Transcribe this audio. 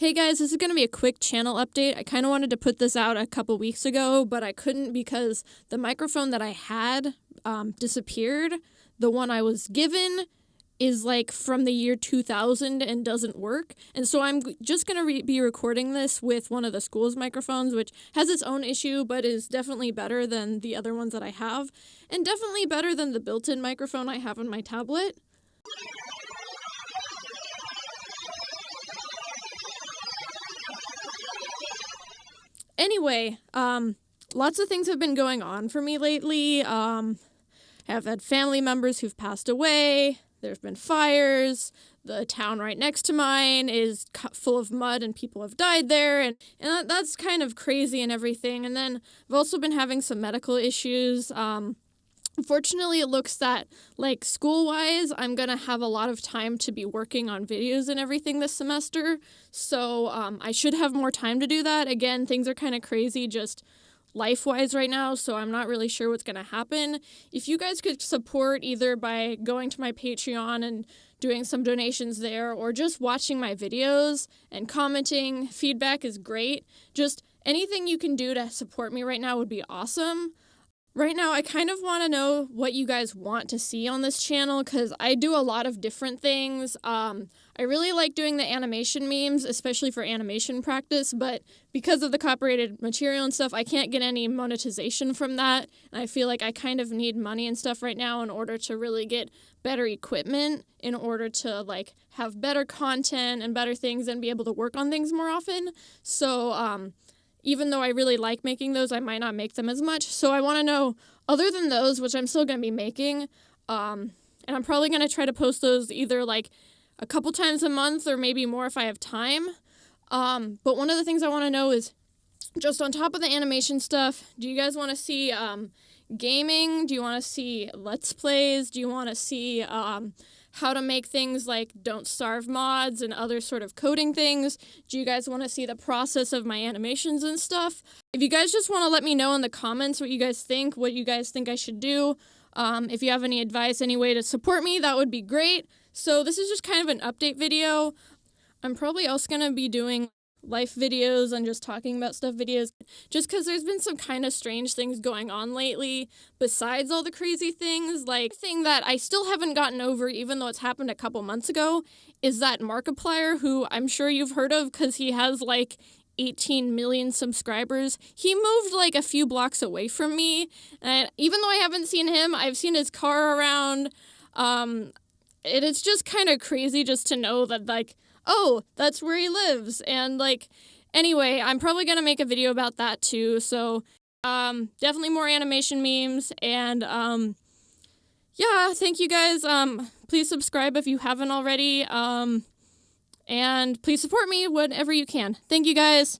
Hey guys, this is going to be a quick channel update. I kind of wanted to put this out a couple weeks ago, but I couldn't because the microphone that I had um, disappeared. The one I was given is like from the year 2000 and doesn't work. And so I'm just going to re- be recording this with one of the school's microphones, which has its own issue, but is definitely better than the other ones that I have, and definitely better than the built in microphone I have on my tablet. Anyway, um, lots of things have been going on for me lately. Um, I've had family members who've passed away. There's been fires. The town right next to mine is full of mud and people have died there. And, and that's kind of crazy and everything. And then I've also been having some medical issues. Um, Unfortunately, it looks that, like, school wise, I'm going to have a lot of time to be working on videos and everything this semester. So um, I should have more time to do that. Again, things are kind of crazy just life wise right now, so I'm not really sure what's going to happen. If you guys could support either by going to my Patreon and doing some donations there or just watching my videos and commenting, feedback is great. Just anything you can do to support me right now would be awesome. Right now, I kind of want to know what you guys want to see on this channel because I do a lot of different things. Um, I really like doing the animation memes, especially for animation practice, but because of the copyrighted material and stuff, I can't get any monetization from that. And I feel like I kind of need money and stuff right now in order to really get better equipment, in order to like have better content and better things and be able to work on things more often. So, um, even though I really like making those, I might not make them as much. So I want to know, other than those, which I'm still going to be making, um, and I'm probably going to try to post those either like a couple times a month or maybe more if I have time. Um, but one of the things I want to know is just on top of the animation stuff, do you guys want to see um, gaming? Do you want to see Let's Plays? Do you want to see um, how to make things like Don't Starve mods and other sort of coding things. Do you guys want to see the process of my animations and stuff? If you guys just want to let me know in the comments what you guys think, what you guys think I should do, um, if you have any advice, any way to support me, that would be great. So this is just kind of an update video. I'm probably also going to be doing life videos and just talking about stuff videos just because there's been some kind of strange things going on lately besides all the crazy things like thing that i still haven't gotten over even though it's happened a couple months ago is that markiplier who i'm sure you've heard of because he has like 18 million subscribers. He moved like a few blocks away from me. And even though I haven't seen him, I've seen his car around. Um, it is just kind of crazy just to know that, like, oh, that's where he lives. And like, anyway, I'm probably gonna make a video about that too. So, um, definitely more animation memes. And um, yeah, thank you guys. Um, please subscribe if you haven't already. Um, and please support me whenever you can. Thank you guys.